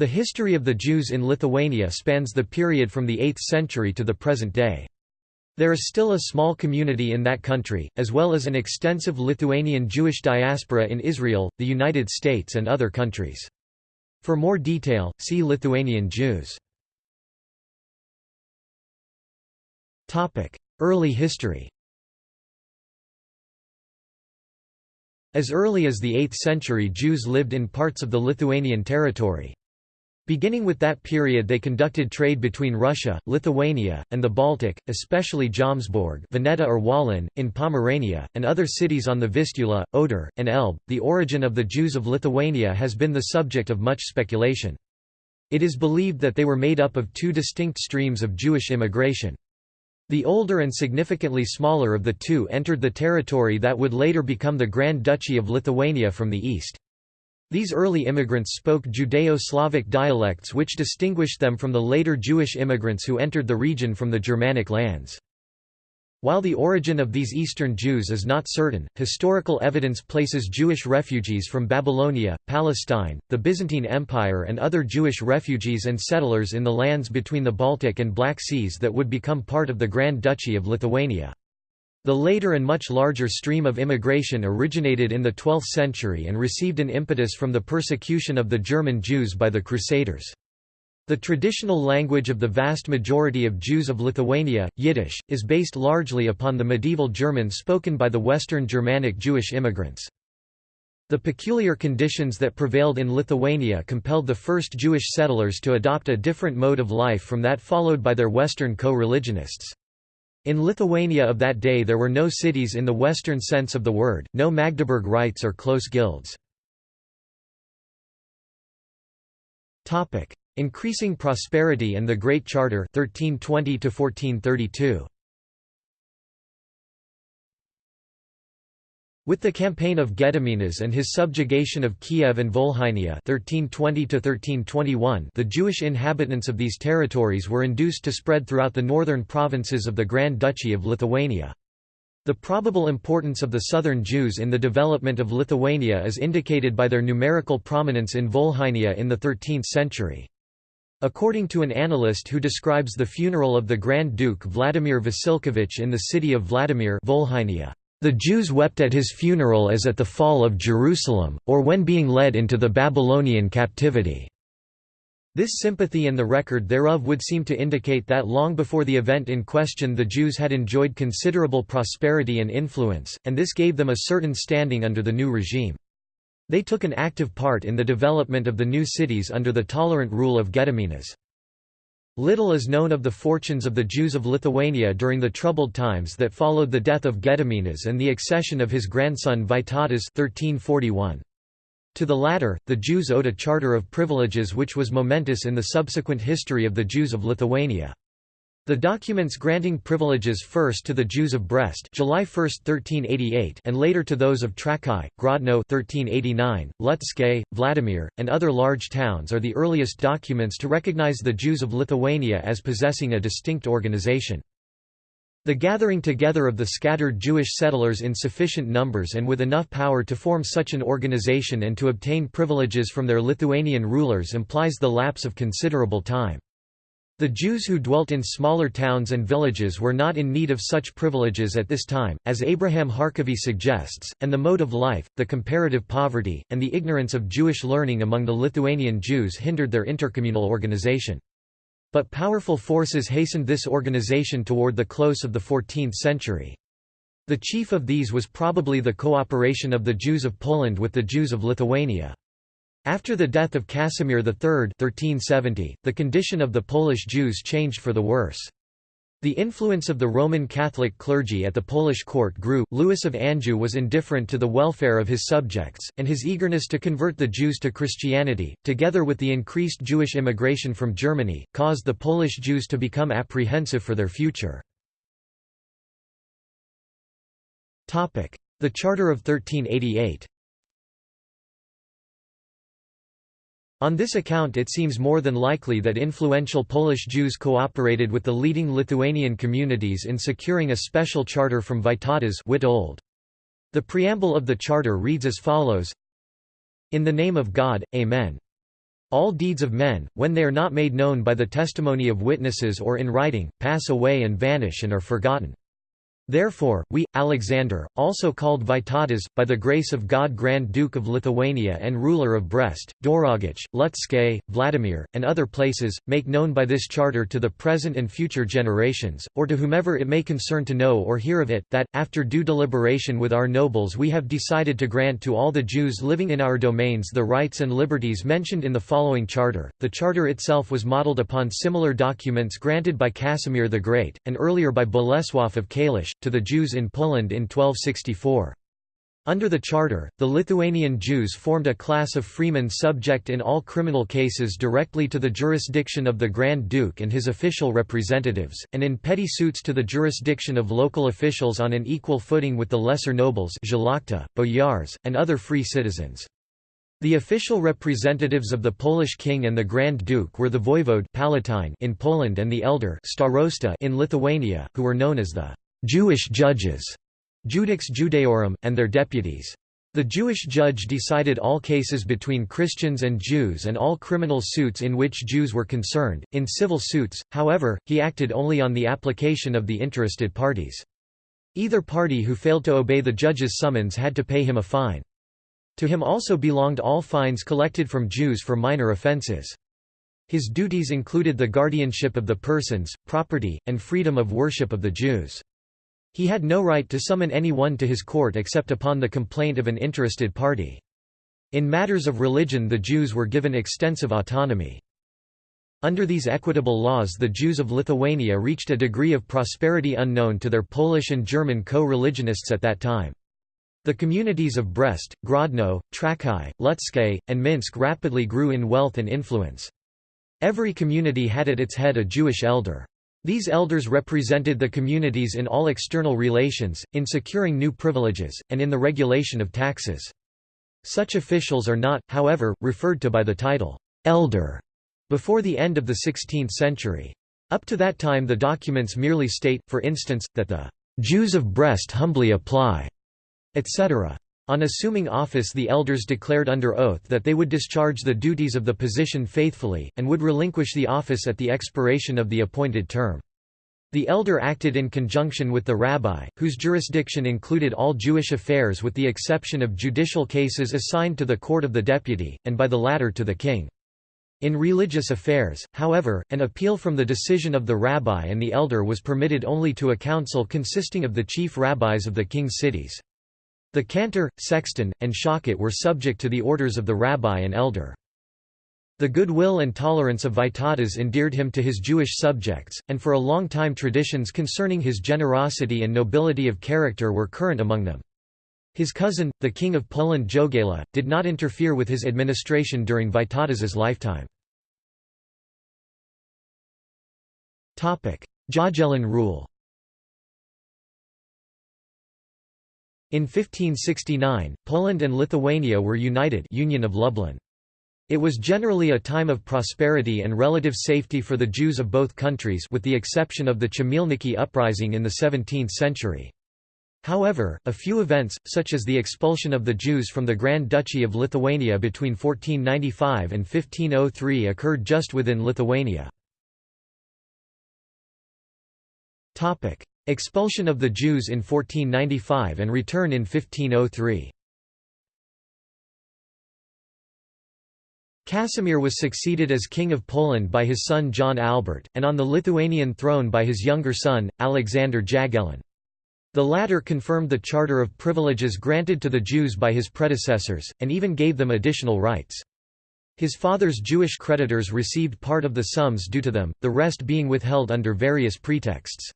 The history of the Jews in Lithuania spans the period from the 8th century to the present day. There is still a small community in that country, as well as an extensive Lithuanian Jewish diaspora in Israel, the United States and other countries. For more detail, see Lithuanian Jews. Early history As early as the 8th century Jews lived in parts of the Lithuanian territory. Beginning with that period they conducted trade between Russia, Lithuania, and the Baltic, especially Jomsborg Veneta or Wollin, in Pomerania, and other cities on the Vistula, Oder, and Elbe. The origin of the Jews of Lithuania has been the subject of much speculation. It is believed that they were made up of two distinct streams of Jewish immigration. The older and significantly smaller of the two entered the territory that would later become the Grand Duchy of Lithuania from the east. These early immigrants spoke Judeo-Slavic dialects which distinguished them from the later Jewish immigrants who entered the region from the Germanic lands. While the origin of these Eastern Jews is not certain, historical evidence places Jewish refugees from Babylonia, Palestine, the Byzantine Empire and other Jewish refugees and settlers in the lands between the Baltic and Black Seas that would become part of the Grand Duchy of Lithuania. The later and much larger stream of immigration originated in the 12th century and received an impetus from the persecution of the German Jews by the Crusaders. The traditional language of the vast majority of Jews of Lithuania, Yiddish, is based largely upon the medieval German spoken by the Western Germanic Jewish immigrants. The peculiar conditions that prevailed in Lithuania compelled the first Jewish settlers to adopt a different mode of life from that followed by their Western co-religionists. In Lithuania of that day there were no cities in the Western sense of the word, no Magdeburg rights or close guilds. Increasing prosperity and the Great Charter 1320 1432. With the campaign of Gediminas and his subjugation of Kiev and Volhynia 1320 the Jewish inhabitants of these territories were induced to spread throughout the northern provinces of the Grand Duchy of Lithuania. The probable importance of the southern Jews in the development of Lithuania is indicated by their numerical prominence in Volhynia in the 13th century. According to an annalist who describes the funeral of the Grand Duke Vladimir Vasilkevich in the city of Vladimir Volhynia, the Jews wept at his funeral as at the fall of Jerusalem, or when being led into the Babylonian captivity. This sympathy and the record thereof would seem to indicate that long before the event in question the Jews had enjoyed considerable prosperity and influence, and this gave them a certain standing under the new regime. They took an active part in the development of the new cities under the tolerant rule of Gediminas. Little is known of the fortunes of the Jews of Lithuania during the troubled times that followed the death of Gediminas and the accession of his grandson Vytautas 1341. To the latter, the Jews owed a charter of privileges which was momentous in the subsequent history of the Jews of Lithuania. The documents granting privileges first to the Jews of Brest July 1, 1388 and later to those of Trakai, Grodno 1389, Lutsk, Vladimir, and other large towns are the earliest documents to recognize the Jews of Lithuania as possessing a distinct organization. The gathering together of the scattered Jewish settlers in sufficient numbers and with enough power to form such an organization and to obtain privileges from their Lithuanian rulers implies the lapse of considerable time. The Jews who dwelt in smaller towns and villages were not in need of such privileges at this time, as Abraham Harkavy suggests, and the mode of life, the comparative poverty, and the ignorance of Jewish learning among the Lithuanian Jews hindered their intercommunal organization. But powerful forces hastened this organization toward the close of the 14th century. The chief of these was probably the cooperation of the Jews of Poland with the Jews of Lithuania. After the death of Casimir III 1370, the condition of the Polish Jews changed for the worse. The influence of the Roman Catholic clergy at the Polish court grew. Louis of Anjou was indifferent to the welfare of his subjects, and his eagerness to convert the Jews to Christianity, together with the increased Jewish immigration from Germany, caused the Polish Jews to become apprehensive for their future. The Charter of 1388 On this account it seems more than likely that influential Polish Jews cooperated with the leading Lithuanian communities in securing a special charter from Vytautas. The preamble of the charter reads as follows In the name of God, Amen. All deeds of men, when they are not made known by the testimony of witnesses or in writing, pass away and vanish and are forgotten. Therefore, we, Alexander, also called Vytautas, by the grace of God Grand Duke of Lithuania and ruler of Brest, Dorogach, Lutsk, Vladimir, and other places, make known by this charter to the present and future generations, or to whomever it may concern to know or hear of it, that, after due deliberation with our nobles we have decided to grant to all the Jews living in our domains the rights and liberties mentioned in the following charter. The charter itself was modelled upon similar documents granted by Casimir the Great, and earlier by Bolesław of Kalisz, to the Jews in Poland in 1264. Under the charter, the Lithuanian Jews formed a class of freemen subject in all criminal cases directly to the jurisdiction of the Grand Duke and his official representatives, and in petty suits to the jurisdiction of local officials on an equal footing with the lesser nobles boyars, and other free citizens. The official representatives of the Polish king and the Grand Duke were the voivode Palatine in Poland and the elder starosta in Lithuania, who were known as the Jewish judges, Judex Judaeorum, and their deputies. The Jewish judge decided all cases between Christians and Jews and all criminal suits in which Jews were concerned. In civil suits, however, he acted only on the application of the interested parties. Either party who failed to obey the judge's summons had to pay him a fine. To him also belonged all fines collected from Jews for minor offences. His duties included the guardianship of the persons, property, and freedom of worship of the Jews. He had no right to summon anyone to his court except upon the complaint of an interested party. In matters of religion the Jews were given extensive autonomy. Under these equitable laws the Jews of Lithuania reached a degree of prosperity unknown to their Polish and German co-religionists at that time. The communities of Brest, Grodno, Trakai, Lutsk, and Minsk rapidly grew in wealth and influence. Every community had at its head a Jewish elder. These elders represented the communities in all external relations, in securing new privileges, and in the regulation of taxes. Such officials are not, however, referred to by the title, elder, before the end of the 16th century. Up to that time the documents merely state, for instance, that the Jews of Brest humbly apply, etc. On assuming office the elders declared under oath that they would discharge the duties of the position faithfully, and would relinquish the office at the expiration of the appointed term. The elder acted in conjunction with the rabbi, whose jurisdiction included all Jewish affairs with the exception of judicial cases assigned to the court of the deputy, and by the latter to the king. In religious affairs, however, an appeal from the decision of the rabbi and the elder was permitted only to a council consisting of the chief rabbis of the king's cities. The cantor, sexton, and shochet were subject to the orders of the rabbi and elder. The goodwill and tolerance of Vytautas endeared him to his Jewish subjects, and for a long time traditions concerning his generosity and nobility of character were current among them. His cousin, the king of Poland Jogaila, did not interfere with his administration during Vytautas's lifetime. Jagiellon rule In 1569, Poland and Lithuania were united Union of Lublin. It was generally a time of prosperity and relative safety for the Jews of both countries with the exception of the Chmielnicki uprising in the 17th century. However, a few events, such as the expulsion of the Jews from the Grand Duchy of Lithuania between 1495 and 1503 occurred just within Lithuania. Expulsion of the Jews in 1495 and return in 1503. Casimir was succeeded as King of Poland by his son John Albert, and on the Lithuanian throne by his younger son, Alexander Jagiellon. The latter confirmed the charter of privileges granted to the Jews by his predecessors, and even gave them additional rights. His father's Jewish creditors received part of the sums due to them, the rest being withheld under various pretexts.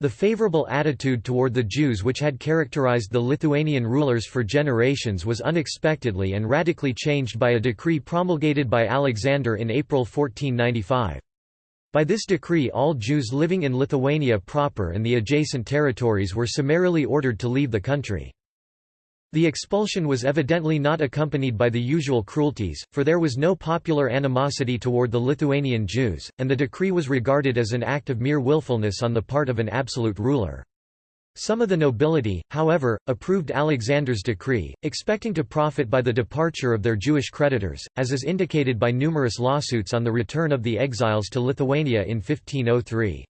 The favorable attitude toward the Jews which had characterized the Lithuanian rulers for generations was unexpectedly and radically changed by a decree promulgated by Alexander in April 1495. By this decree all Jews living in Lithuania proper and the adjacent territories were summarily ordered to leave the country. The expulsion was evidently not accompanied by the usual cruelties, for there was no popular animosity toward the Lithuanian Jews, and the decree was regarded as an act of mere willfulness on the part of an absolute ruler. Some of the nobility, however, approved Alexander's decree, expecting to profit by the departure of their Jewish creditors, as is indicated by numerous lawsuits on the return of the exiles to Lithuania in 1503.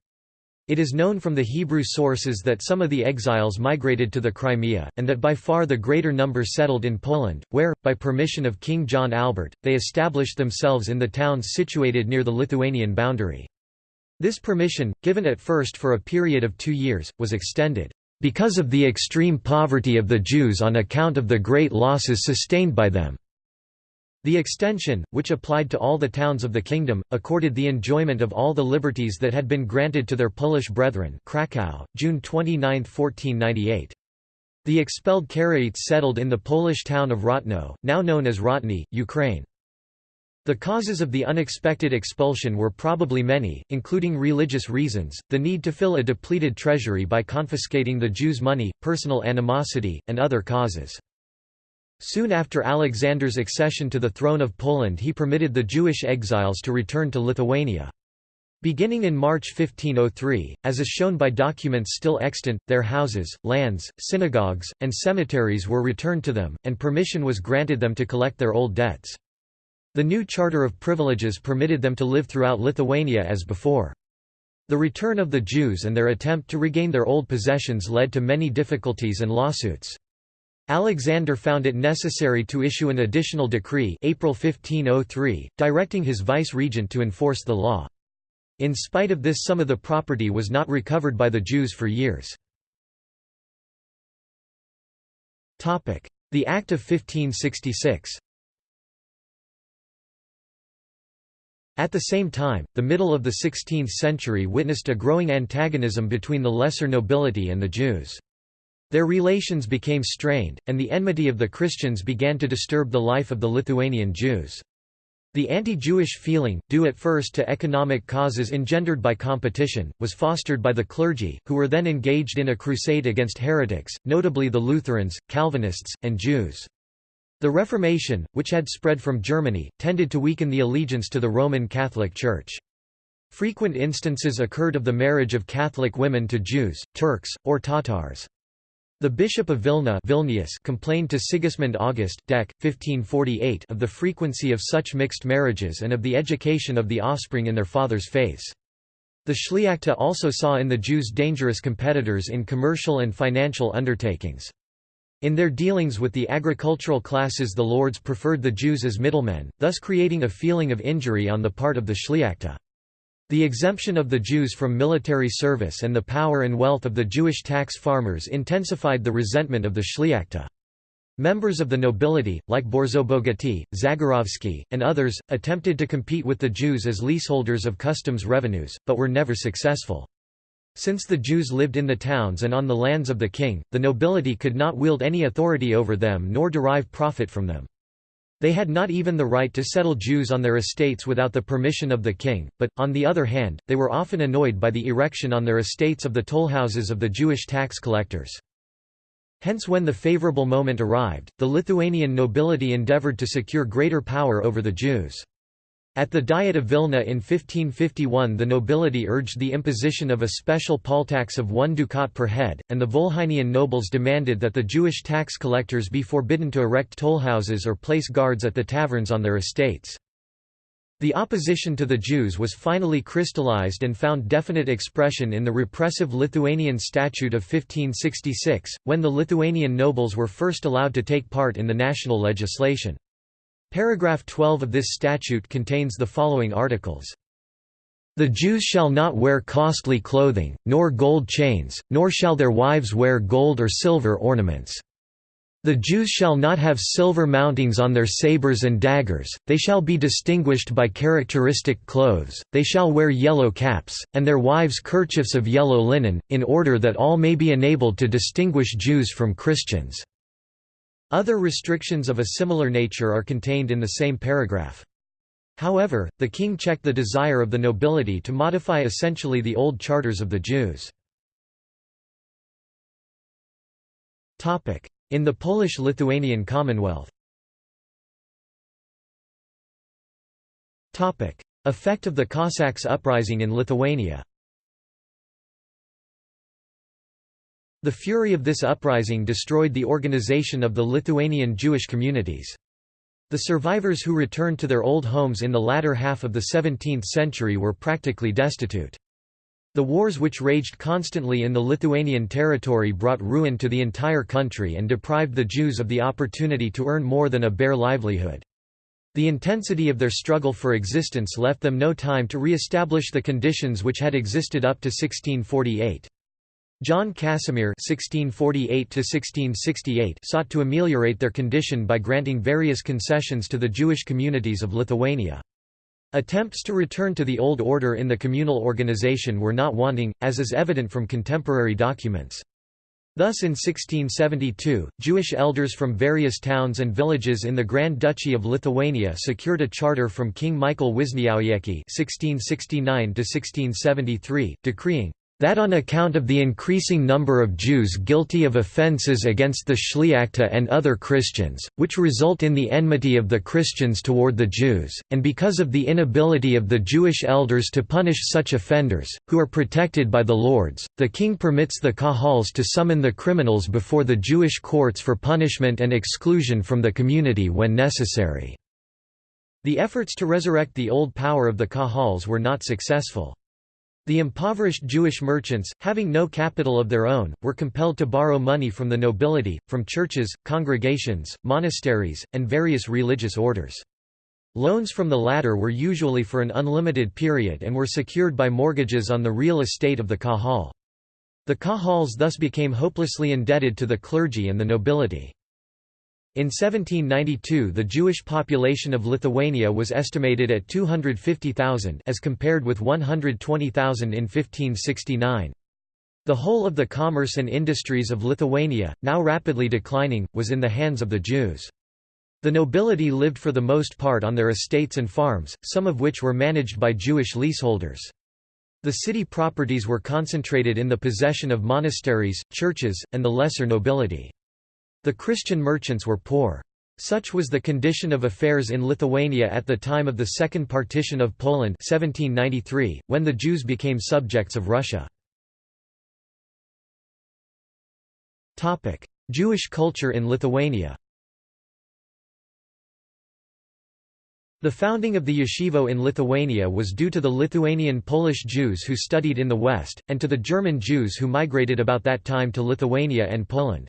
It is known from the Hebrew sources that some of the exiles migrated to the Crimea, and that by far the greater number settled in Poland, where, by permission of King John Albert, they established themselves in the towns situated near the Lithuanian boundary. This permission, given at first for a period of two years, was extended, "...because of the extreme poverty of the Jews on account of the great losses sustained by them." The extension, which applied to all the towns of the kingdom, accorded the enjoyment of all the liberties that had been granted to their Polish brethren Kraków, June 29, 1498. The expelled Karaites settled in the Polish town of Rotno, now known as Rotny, Ukraine. The causes of the unexpected expulsion were probably many, including religious reasons, the need to fill a depleted treasury by confiscating the Jews' money, personal animosity, and other causes. Soon after Alexander's accession to the throne of Poland he permitted the Jewish exiles to return to Lithuania. Beginning in March 1503, as is shown by documents still extant, their houses, lands, synagogues, and cemeteries were returned to them, and permission was granted them to collect their old debts. The new Charter of Privileges permitted them to live throughout Lithuania as before. The return of the Jews and their attempt to regain their old possessions led to many difficulties and lawsuits. Alexander found it necessary to issue an additional decree April 1503, directing his vice-regent to enforce the law. In spite of this some of the property was not recovered by the Jews for years. The Act of 1566 At the same time, the middle of the 16th century witnessed a growing antagonism between the lesser nobility and the Jews. Their relations became strained, and the enmity of the Christians began to disturb the life of the Lithuanian Jews. The anti-Jewish feeling, due at first to economic causes engendered by competition, was fostered by the clergy, who were then engaged in a crusade against heretics, notably the Lutherans, Calvinists, and Jews. The Reformation, which had spread from Germany, tended to weaken the allegiance to the Roman Catholic Church. Frequent instances occurred of the marriage of Catholic women to Jews, Turks, or Tatars. The Bishop of Vilna Vilnius complained to Sigismund August Dec. 1548 of the frequency of such mixed marriages and of the education of the offspring in their father's faiths. The Szliachta also saw in the Jews dangerous competitors in commercial and financial undertakings. In their dealings with the agricultural classes the lords preferred the Jews as middlemen, thus creating a feeling of injury on the part of the Szliachta. The exemption of the Jews from military service and the power and wealth of the Jewish tax farmers intensified the resentment of the Szliachta. Members of the nobility, like Borzobogaty, Zagorowski, and others, attempted to compete with the Jews as leaseholders of customs revenues, but were never successful. Since the Jews lived in the towns and on the lands of the king, the nobility could not wield any authority over them nor derive profit from them. They had not even the right to settle Jews on their estates without the permission of the king, but, on the other hand, they were often annoyed by the erection on their estates of the tollhouses of the Jewish tax collectors. Hence when the favorable moment arrived, the Lithuanian nobility endeavored to secure greater power over the Jews. At the Diet of Vilna in 1551 the nobility urged the imposition of a special poll tax of one ducat per head, and the Volhynian nobles demanded that the Jewish tax collectors be forbidden to erect tollhouses or place guards at the taverns on their estates. The opposition to the Jews was finally crystallized and found definite expression in the repressive Lithuanian Statute of 1566, when the Lithuanian nobles were first allowed to take part in the national legislation. Paragraph 12 of this statute contains the following articles. The Jews shall not wear costly clothing, nor gold chains, nor shall their wives wear gold or silver ornaments. The Jews shall not have silver mountings on their sabers and daggers, they shall be distinguished by characteristic clothes, they shall wear yellow caps, and their wives kerchiefs of yellow linen, in order that all may be enabled to distinguish Jews from Christians. Other restrictions of a similar nature are contained in the same paragraph. However, the king checked the desire of the nobility to modify essentially the old charters of the Jews. In the Polish-Lithuanian Commonwealth Effect of the Cossacks uprising in Lithuania The fury of this uprising destroyed the organization of the Lithuanian Jewish communities. The survivors who returned to their old homes in the latter half of the 17th century were practically destitute. The wars which raged constantly in the Lithuanian territory brought ruin to the entire country and deprived the Jews of the opportunity to earn more than a bare livelihood. The intensity of their struggle for existence left them no time to re-establish the conditions which had existed up to 1648. John Casimir (1648–1668) sought to ameliorate their condition by granting various concessions to the Jewish communities of Lithuania. Attempts to return to the old order in the communal organization were not wanting, as is evident from contemporary documents. Thus in 1672, Jewish elders from various towns and villages in the Grand Duchy of Lithuania secured a charter from King Michael Wiśniowiecki (1669–1673), decreeing that on account of the increasing number of Jews guilty of offences against the Shliachta and other Christians, which result in the enmity of the Christians toward the Jews, and because of the inability of the Jewish elders to punish such offenders, who are protected by the lords, the king permits the Kahals to summon the criminals before the Jewish courts for punishment and exclusion from the community when necessary. The efforts to resurrect the old power of the Kahals were not successful. The impoverished Jewish merchants, having no capital of their own, were compelled to borrow money from the nobility, from churches, congregations, monasteries, and various religious orders. Loans from the latter were usually for an unlimited period and were secured by mortgages on the real estate of the Kahal. The Kahals thus became hopelessly indebted to the clergy and the nobility. In 1792 the Jewish population of Lithuania was estimated at 250,000 as compared with 120,000 in 1569. The whole of the commerce and industries of Lithuania, now rapidly declining, was in the hands of the Jews. The nobility lived for the most part on their estates and farms, some of which were managed by Jewish leaseholders. The city properties were concentrated in the possession of monasteries, churches, and the lesser nobility. The Christian merchants were poor. Such was the condition of affairs in Lithuania at the time of the Second Partition of Poland 1793, when the Jews became subjects of Russia. Jewish culture in Lithuania The founding of the yeshivot in Lithuania was due to the Lithuanian Polish Jews who studied in the West, and to the German Jews who migrated about that time to Lithuania and Poland.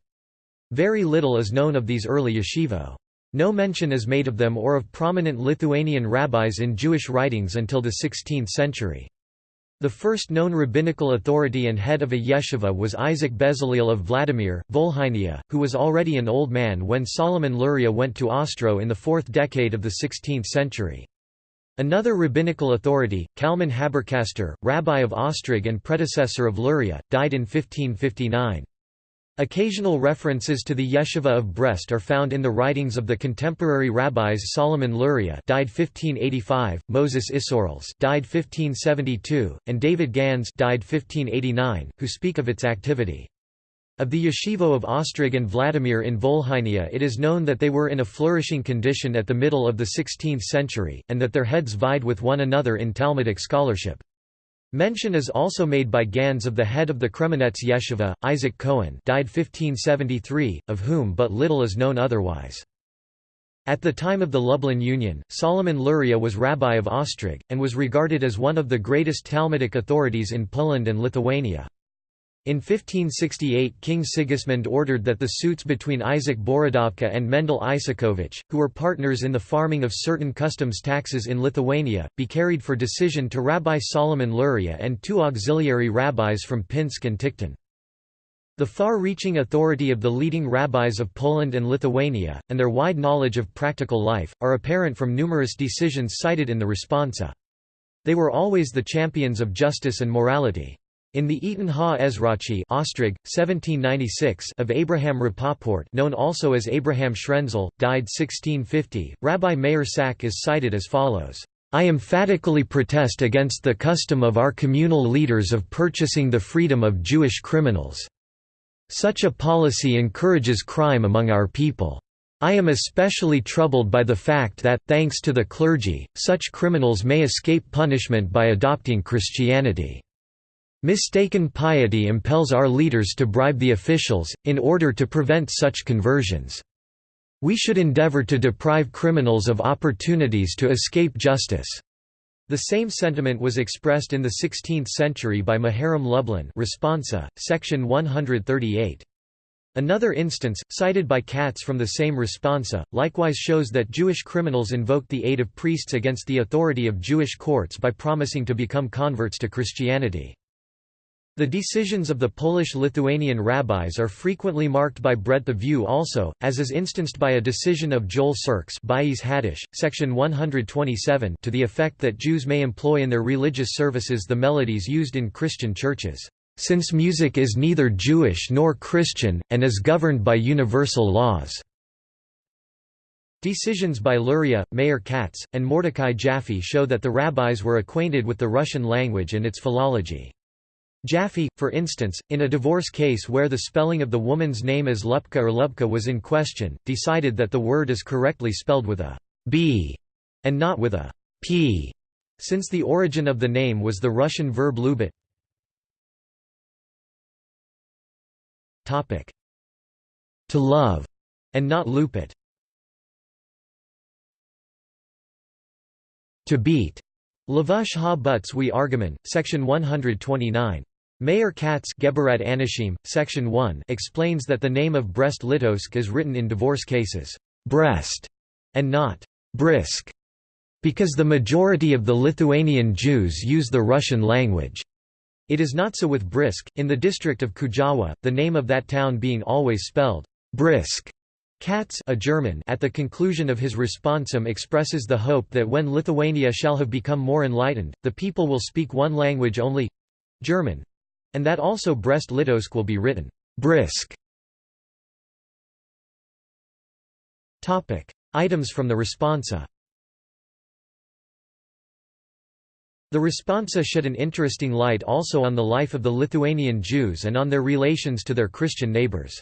Very little is known of these early yeshivot. No mention is made of them or of prominent Lithuanian rabbis in Jewish writings until the 16th century. The first known rabbinical authority and head of a yeshiva was Isaac Bezaleel of Vladimir, Volhynia, who was already an old man when Solomon Luria went to Ostro in the fourth decade of the 16th century. Another rabbinical authority, Kalman Haberkaster, rabbi of Ostrog and predecessor of Luria, died in 1559. Occasional references to the yeshiva of Brest are found in the writings of the contemporary rabbis Solomon Luria died 1585, Moses Isserles died 1572, and David Gans died 1589, who speak of its activity. Of the yeshivot of Ostrog and Vladimir in Volhynia it is known that they were in a flourishing condition at the middle of the 16th century, and that their heads vied with one another in Talmudic scholarship. Mention is also made by Gans of the head of the Kremenets Yeshiva, Isaac Cohen died 1573, of whom but little is known otherwise. At the time of the Lublin Union, Solomon Luria was rabbi of Ostrog, and was regarded as one of the greatest Talmudic authorities in Poland and Lithuania. In 1568 King Sigismund ordered that the suits between Isaac Borodovka and Mendel Isakovich, who were partners in the farming of certain customs taxes in Lithuania, be carried for decision to Rabbi Solomon Luria and two auxiliary rabbis from Pinsk and Tikhtin. The far-reaching authority of the leading rabbis of Poland and Lithuania, and their wide knowledge of practical life, are apparent from numerous decisions cited in the responsa. They were always the champions of justice and morality. In the Eton Ha-Ezrachi Ostrog, 1796 of Abraham Rapoport known also as Abraham Schrenzel, died 1650, Rabbi Meir Sack is cited as follows. I emphatically protest against the custom of our communal leaders of purchasing the freedom of Jewish criminals. Such a policy encourages crime among our people. I am especially troubled by the fact that, thanks to the clergy, such criminals may escape punishment by adopting Christianity. Mistaken piety impels our leaders to bribe the officials, in order to prevent such conversions. We should endeavor to deprive criminals of opportunities to escape justice. The same sentiment was expressed in the 16th century by Maharam Lublin Responsa, section 138. Another instance, cited by Katz from the same responsa, likewise shows that Jewish criminals invoked the aid of priests against the authority of Jewish courts by promising to become converts to Christianity. The decisions of the Polish-Lithuanian rabbis are frequently marked by breadth of view also, as is instanced by a decision of Joel Sirkes Haddish, section 127 to the effect that Jews may employ in their religious services the melodies used in Christian churches, "...since music is neither Jewish nor Christian, and is governed by universal laws." Decisions by Luria, Meir Katz, and Mordecai Jaffe show that the rabbis were acquainted with the Russian language and its philology. Jaffe, for instance, in a divorce case where the spelling of the woman's name as Lupka or Lubka was in question, decided that the word is correctly spelled with a b and not with a p, since the origin of the name was the Russian verb lubit. To love, and not lupit. To beat. Lavush ha butz we Argaman, section 129. Meir Katz Geberat Anashim, section 1 explains that the name of Brest-Litovsk is written in divorce cases, Brest, and not Brisk, because the majority of the Lithuanian Jews use the Russian language. It is not so with Brisk, in the district of Kujawa, the name of that town being always spelled Brisk. Katz a German at the conclusion of his responsum expresses the hope that when Lithuania shall have become more enlightened, the people will speak one language only—German, and that also Brest-Litovsk will be written brisk. Topic: Items from the responsa. The responsa shed an interesting light also on the life of the Lithuanian Jews and on their relations to their Christian neighbors.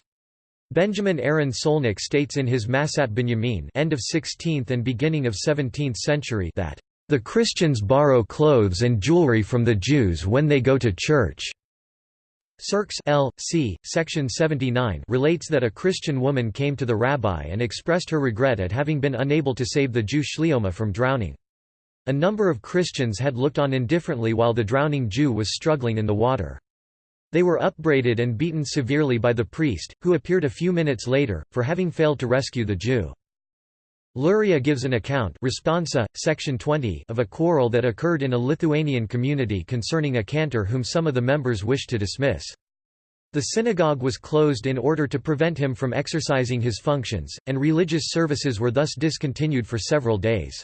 Benjamin Aaron Solnik states in his Masat Binyamin end of 16th and beginning of 17th century that, "...the Christians borrow clothes and jewelry from the Jews when they go to church." Sirkes L. C. Section 79 relates that a Christian woman came to the rabbi and expressed her regret at having been unable to save the Jew Shlioma from drowning. A number of Christians had looked on indifferently while the drowning Jew was struggling in the water. They were upbraided and beaten severely by the priest, who appeared a few minutes later, for having failed to rescue the Jew. Luria gives an account responsa, section 20 of a quarrel that occurred in a Lithuanian community concerning a cantor whom some of the members wished to dismiss. The synagogue was closed in order to prevent him from exercising his functions, and religious services were thus discontinued for several days.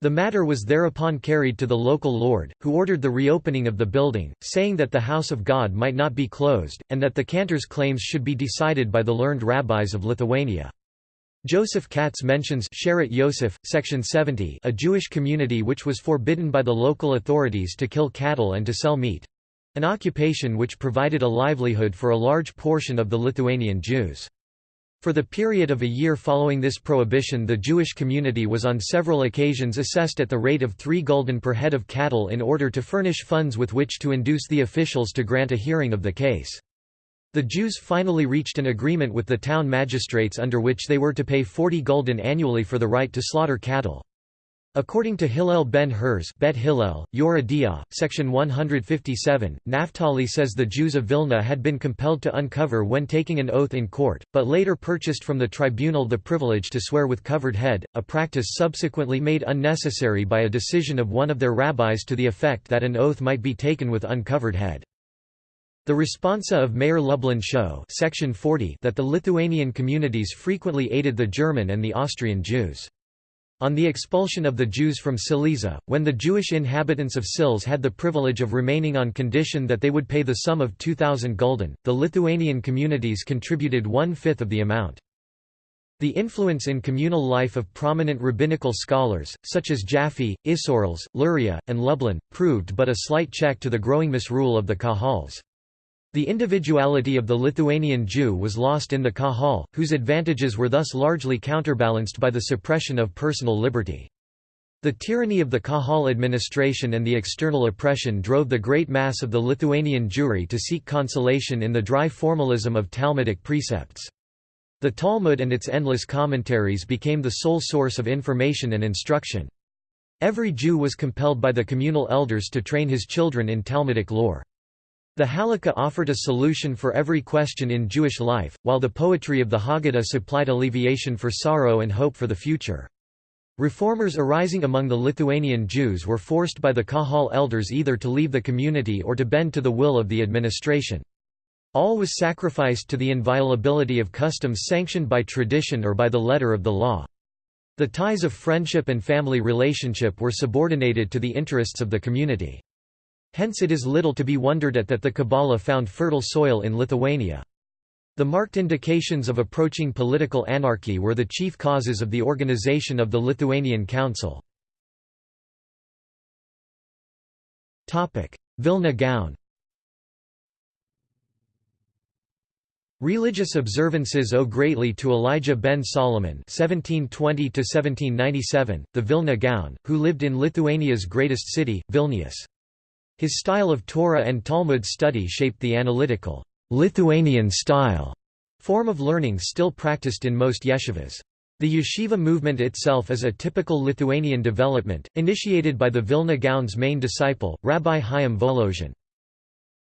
The matter was thereupon carried to the local lord, who ordered the reopening of the building, saying that the house of God might not be closed, and that the cantor's claims should be decided by the learned rabbis of Lithuania. Joseph Katz mentions Sheret Yosef, section 70 a Jewish community which was forbidden by the local authorities to kill cattle and to sell meat—an occupation which provided a livelihood for a large portion of the Lithuanian Jews. For the period of a year following this prohibition the Jewish community was on several occasions assessed at the rate of three gulden per head of cattle in order to furnish funds with which to induce the officials to grant a hearing of the case. The Jews finally reached an agreement with the town magistrates under which they were to pay 40 gulden annually for the right to slaughter cattle. According to Hillel ben Hurz Bet Hillel, Yoreh De'ah, section 157, Naphtali says the Jews of Vilna had been compelled to uncover when taking an oath in court, but later purchased from the tribunal the privilege to swear with covered head, a practice subsequently made unnecessary by a decision of one of their rabbis to the effect that an oath might be taken with uncovered head. The responsa of Meir Lublin show section 40 that the Lithuanian communities frequently aided the German and the Austrian Jews. On the expulsion of the Jews from Silesia, when the Jewish inhabitants of Zülz had the privilege of remaining on condition that they would pay the sum of 2,000 gulden, the Lithuanian communities contributed one-fifth of the amount. The influence in communal life of prominent rabbinical scholars, such as Jaffe, Isserles, Luria, and Lublin, proved but a slight check to the growing misrule of the Kahals. The individuality of the Lithuanian Jew was lost in the Kahal, whose advantages were thus largely counterbalanced by the suppression of personal liberty. The tyranny of the Kahal administration and the external oppression drove the great mass of the Lithuanian Jewry to seek consolation in the dry formalism of Talmudic precepts. The Talmud and its endless commentaries became the sole source of information and instruction. Every Jew was compelled by the communal elders to train his children in Talmudic lore. The Halakha offered a solution for every question in Jewish life, while the poetry of the Haggadah supplied alleviation for sorrow and hope for the future. Reformers arising among the Lithuanian Jews were forced by the Kahal elders either to leave the community or to bend to the will of the administration. All was sacrificed to the inviolability of customs sanctioned by tradition or by the letter of the law. The ties of friendship and family relationship were subordinated to the interests of the community. Hence it is little to be wondered at that the Kabbalah found fertile soil in Lithuania. The marked indications of approaching political anarchy were the chief causes of the organization of the Lithuanian Council. Vilna Gaon Religious observances owe greatly to Elijah ben Solomon (1720–1797), the Vilna Gaon, who lived in Lithuania's greatest city, Vilnius. His style of Torah and Talmud study shaped the analytical Lithuanian style form of learning still practiced in most yeshivas. The yeshiva movement itself is a typical Lithuanian development, initiated by the Vilna Gaon's main disciple, Rabbi Chaim Volozhin.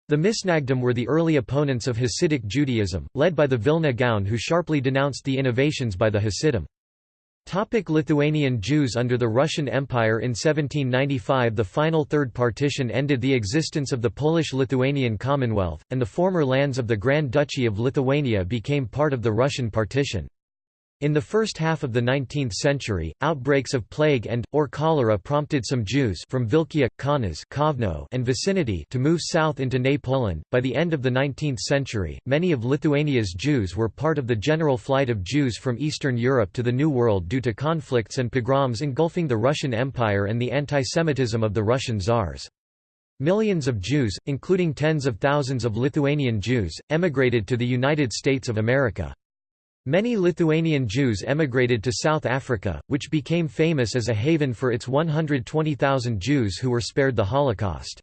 The Misnagdim were the early opponents of Hasidic Judaism, led by the Vilna Gaon who sharply denounced the innovations by the Hasidim. Topic Lithuanian Jews Under the Russian Empire in 1795 the final Third Partition ended the existence of the Polish-Lithuanian Commonwealth, and the former lands of the Grand Duchy of Lithuania became part of the Russian partition. In the first half of the 19th century, outbreaks of plague and, or cholera prompted some Jews from Vilkia, Kaunas and vicinity to move south into Nay Poland. By the end of the 19th century, many of Lithuania's Jews were part of the general flight of Jews from Eastern Europe to the New World due to conflicts and pogroms engulfing the Russian Empire and the antisemitism of the Russian czars. Millions of Jews, including tens of thousands of Lithuanian Jews, emigrated to the United States of America. Many Lithuanian Jews emigrated to South Africa, which became famous as a haven for its 120,000 Jews who were spared the Holocaust.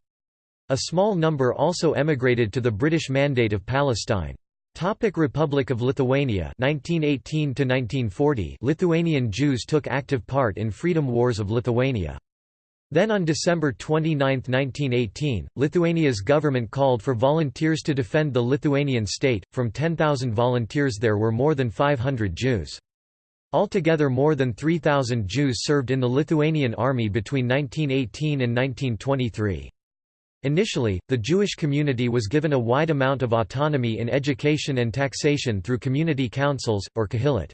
A small number also emigrated to the British Mandate of Palestine. Topic Republic of Lithuania 1918 1940 Lithuanian Jews took active part in freedom wars of Lithuania. Then on December 29, 1918, Lithuania's government called for volunteers to defend the Lithuanian state. From 10,000 volunteers there were more than 500 Jews. Altogether more than 3,000 Jews served in the Lithuanian army between 1918 and 1923. Initially, the Jewish community was given a wide amount of autonomy in education and taxation through community councils, or kahilot.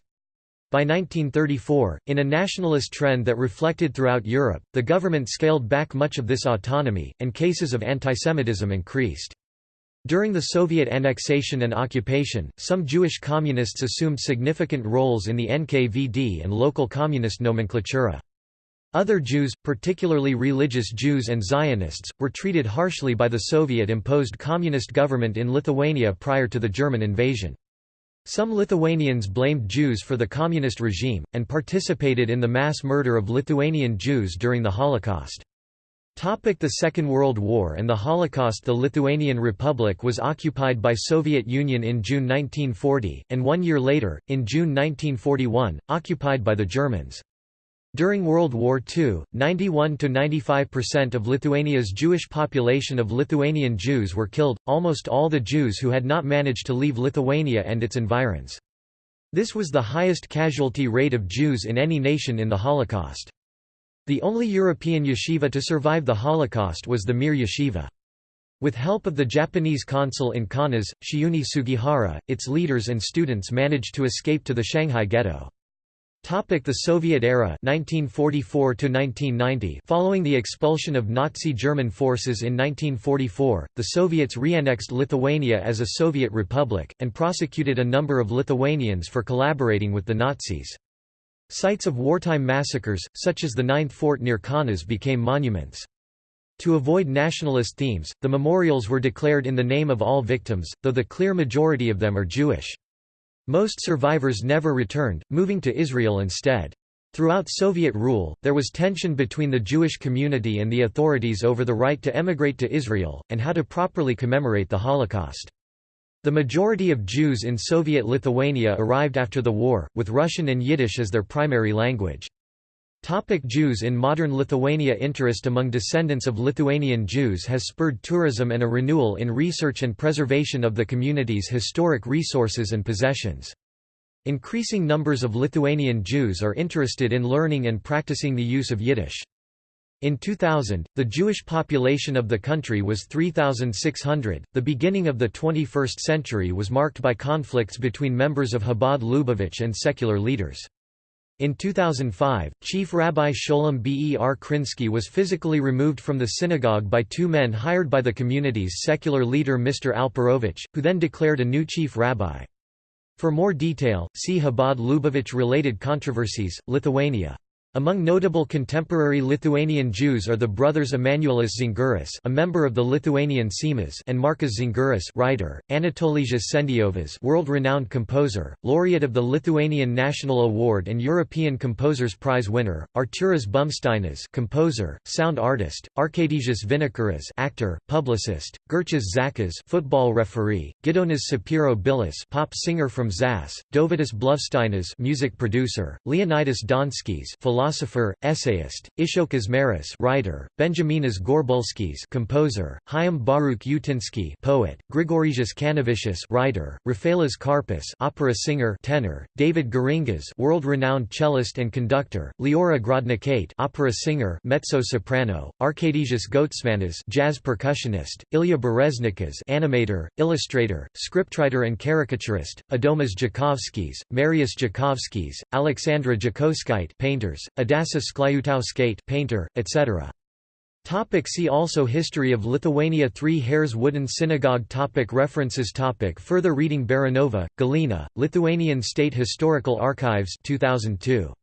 By 1934, in a nationalist trend that reflected throughout Europe, the government scaled back much of this autonomy, and cases of antisemitism increased. During the Soviet annexation and occupation, some Jewish communists assumed significant roles in the NKVD and local communist nomenklatura. Other Jews, particularly religious Jews and Zionists, were treated harshly by the Soviet-imposed communist government in Lithuania prior to the German invasion. Some Lithuanians blamed Jews for the communist regime, and participated in the mass murder of Lithuanian Jews during the Holocaust. Topic the Second World War and the Holocaust The Lithuanian Republic was occupied by Soviet Union in June 1940, and one year later, in June 1941, occupied by the Germans. During World War II, 91–95% of Lithuania's Jewish population of Lithuanian Jews were killed, almost all the Jews who had not managed to leave Lithuania and its environs. This was the highest casualty rate of Jews in any nation in the Holocaust. The only European yeshiva to survive the Holocaust was the Mir Yeshiva. With help of the Japanese consul in Kaunas, Chiune Sugihara, its leaders and students managed to escape to the Shanghai ghetto. Topic the Soviet era 1944 1990 Following the expulsion of Nazi German forces in 1944, the Soviets re-annexed Lithuania as a Soviet republic, and prosecuted a number of Lithuanians for collaborating with the Nazis. Sites of wartime massacres, such as the Ninth Fort near Kaunas became monuments. To avoid nationalist themes, the memorials were declared in the name of all victims, though the clear majority of them are Jewish. Most survivors never returned, moving to Israel instead. Throughout Soviet rule, there was tension between the Jewish community and the authorities over the right to emigrate to Israel, and how to properly commemorate the Holocaust. The majority of Jews in Soviet Lithuania arrived after the war, with Russian and Yiddish as their primary language. Topic Jews in modern Lithuania Interest among descendants of Lithuanian Jews has spurred tourism and a renewal in research and preservation of the community's historic resources and possessions. Increasing numbers of Lithuanian Jews are interested in learning and practicing the use of Yiddish. In 2000, the Jewish population of the country was 3,600. The beginning of the 21st century was marked by conflicts between members of Chabad Lubavitch and secular leaders. In 2005, Chief Rabbi Sholem Ber Krinsky was physically removed from the synagogue by two men hired by the community's secular leader Mr. Alperovich, who then declared a new chief rabbi. For more detail, see Chabad Lubavitch-related controversies, Lithuania. Among notable contemporary Lithuanian Jews are the brothers Emanuelis Zingeris a member of the Lithuanian Seimas and Markas Zingeris writer, Anatolijas Sendiovas world-renowned composer, laureate of the Lithuanian National Award and European Composers Prize winner, Arturas Bumsteinas composer, sound artist, Arkadijas Vinokuras actor, publicist, Gerchas Zakas football referee, Gidonas Sapiro Bilis pop singer from Zas, Dovydas Blovsteinas music producer, Leonidas Donskis philosopher philosopher, essayist, Icchokas Meras writer, Benjaminas Gorbulskis composer, Chaim Baruch Utinsky poet, Grigorijas Kanovičius writer, Rafaelas Karpis opera singer tenor, David Geringas world-renowned cellist and conductor, Leora Grodnikate opera singer mezzo-soprano, Arkadijas Gotsmanas jazz percussionist, Ilya Bereznikas animator, illustrator, scriptwriter and caricaturist, Adomas Jakovskis, Marius Jakovskis, Alexandra Jakoskite painters, Adasa Skliutauskate painter, etc. Topic see also History of Lithuania Three Hairs Wooden Synagogue topic References topic Further reading Baranova, Galina, Lithuanian State Historical Archives 2002.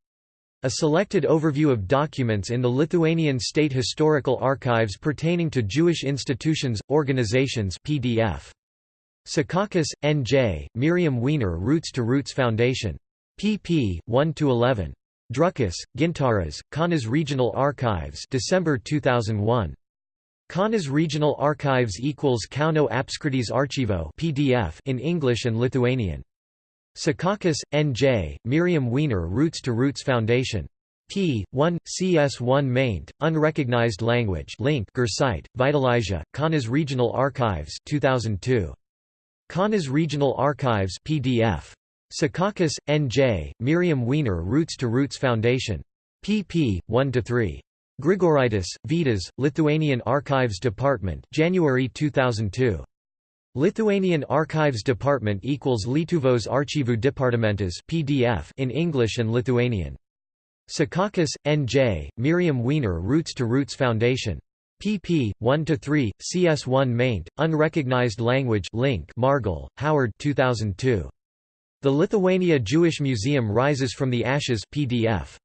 A selected overview of documents in the Lithuanian State Historical Archives pertaining to Jewish institutions, organizations PDF. Secaucus, N.J., Miriam Weiner Routes to Roots Foundation. pp. 1–11. Drukas, Gintaras, Kaunas Regional Archives December 2001. Kaunas Regional Archives equals Kauno Apskrities Archivo PDF in English and Lithuanian. Secaucus, N.J., Miriam Weiner Routes to Roots Foundation. p. 1, CS1 maint, Unrecognized Language link Gersite, Vitalizia, Kaunas Regional Archives 2002. Kaunas Regional Archives PDF. Secaucus, N.J., Miriam Weiner Routes to Roots Foundation. pp. 1–3. Grigoraitis, Vitas, Lithuanian Archives Department January 2002. Lithuanian Archives Department equals Lietuvos archyvų departamentas PDF in English and Lithuanian. Secaucus, N.J., Miriam Weiner Routes to Roots Foundation. pp. 1–3, CS1 maint, Unrecognized Language link Margol, Howard 2002. The Lithuania Jewish Museum Rises from the Ashes PDF.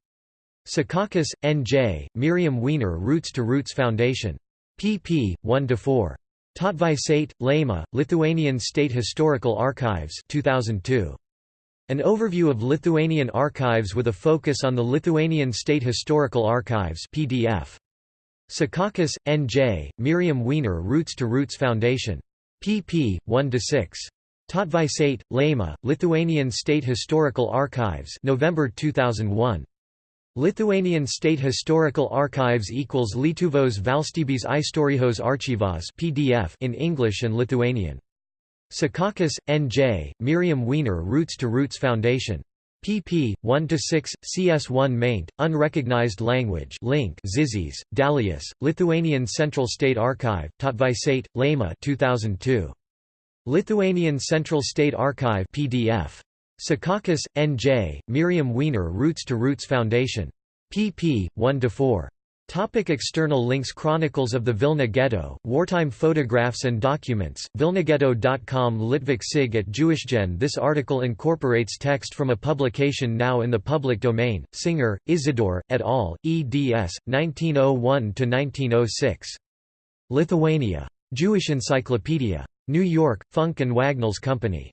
Secaucus, N.J., Miriam Weiner Routes to Roots Foundation. pp. 1–4. Tautvaisate, Laima, Lithuanian State Historical Archives 2002. An overview of Lithuanian archives with a focus on the Lithuanian State Historical Archives PDF. Secaucus, N.J., Miriam Weiner Routes to Roots Foundation. pp. 1–6. Tautvaisate, Laima, Lithuanian State Historical Archives November 2001. Lithuanian State Historical Archives equals Lietuvos Valstybės Istorijos archyvas PDF in English and Lithuanian. Secaucus, N.J., Miriam Weiner Routes to Roots Foundation. pp. 1–6, CS1 maint, Unrecognized Language link Zizis, Dalius, Lithuanian Central State Archive, Tautvaisate, Laima 2002. Lithuanian Central State Archive PDF. Secaucus, N.J., Miriam Weiner Routes to Roots Foundation. pp. 1–4. Topic external links Chronicles of the Vilna Ghetto, wartime photographs and documents, vilnaghetto.com Litvak Sig at JewishGen This article incorporates text from a publication now in the public domain, Singer, Isidore, et al., eds. 1901–1906. Lithuania. Jewish Encyclopedia. New York, Funk and Wagnalls Company.